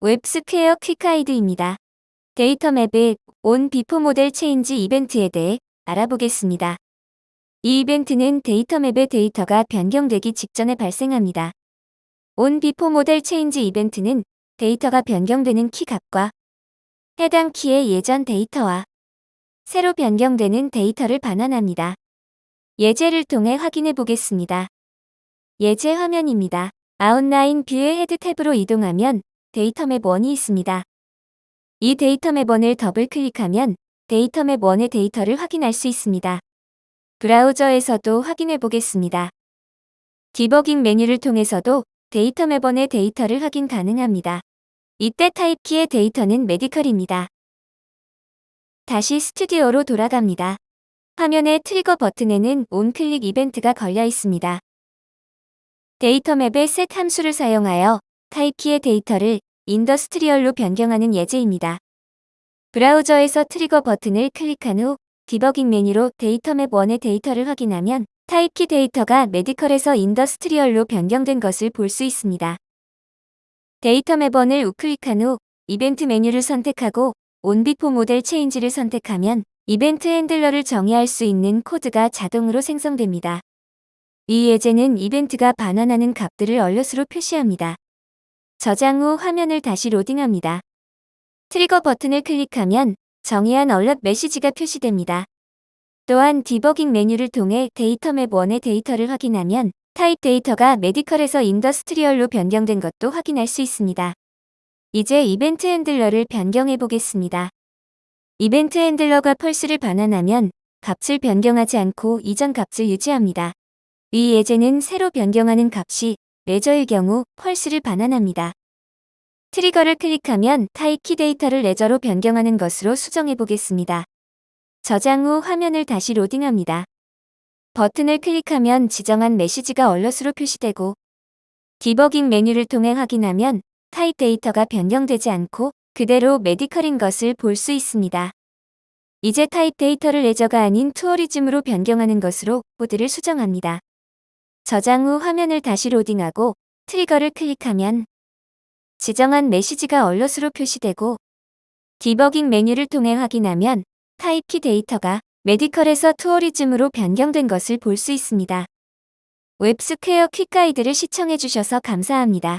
웹스퀘어 quick guide입니다. data map의 on before model change 이벤트에 대해 알아보겠습니다. 이 이벤트는 data map의 데이터가 변경되기 직전에 발생합니다. on before model change 이벤트는 데이터가 변경되는 키 값과 해당 키의 예전 데이터와 새로 변경되는 데이터를 반환합니다. 예제를 통해 확인해 보겠습니다. 예제 화면입니다. outline view의 head 탭으로 이동하면 data map 1이 있습니다. 이 data map 1을 더블 클릭하면 data map 1의 데이터를 확인할 수 있습니다. 브라우저에서도 확인해 보겠습니다. 디버깅 메뉴를 통해서도 data map 1의 데이터를 확인 가능합니다. 이때 type key의 데이터는 medical입니다. 다시 스튜디오로 돌아갑니다. 화면의 trigger 버튼에는 onclick 이벤트가 걸려 있습니다. data map의 set 함수를 사용하여 type key의 데이터를 industrial로 변경하는 예제입니다. 브라우저에서 trigger 버튼을 클릭한 후 디버깅 메뉴로 data map 1의 데이터를 확인하면 type key 데이터가 medical에서 industrial로 변경된 것을 볼 수 있습니다. data map 1을 우클릭한 후 이벤트 메뉴를 선택하고 onbeforemodelchange를 선택하면 이벤트 handler를 정의할 수 있는 코드가 자동으로 생성됩니다. 이 예제는 이벤트가 반환하는 값들을 alert으로 표시합니다. 저장 후 화면을 다시 로딩합니다. trigger 버튼을 클릭하면 정의한 alert 메시지가 표시됩니다. 또한 디버깅 메뉴를 통해 data map 1의 데이터를 확인하면 타입 데이터가 medical에서 industrial로 변경된 것도 확인할 수 있습니다. 이제 이벤트 handler를 변경해 보겠습니다. 이벤트 handler가 false를 반환하면 값을 변경하지 않고 이전 값을 유지합니다. 이 예제는 새로 변경하는 값이 leisure의 경우 false를 반환합니다. trigger를 클릭하면 type key 데이터를 leisure로 변경하는 것으로 수정해 보겠습니다. 저장 후 화면을 다시 로딩합니다. 버튼을 클릭하면 지정한 메시지가 alert으로 표시되고 디버깅 메뉴를 통해 확인하면 타입 데이터가 변경되지 않고 그대로 medical인 것을 볼 수 있습니다. 이제 타입 데이터를 leisure가 아닌 tourism으로 변경하는 것으로 코드를 수정합니다. 저장 후 화면을 다시 로딩하고 trigger를 클릭하면 지정한 메시지가 alert으로 표시되고 디버깅 메뉴를 통해 확인하면 type key 데이터가 medical에서 tourism으로 변경된 것을 볼 수 있습니다. 웹스퀘어 퀵가이드를 시청해주셔서 감사합니다.